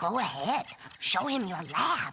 Go ahead. Show him your lab.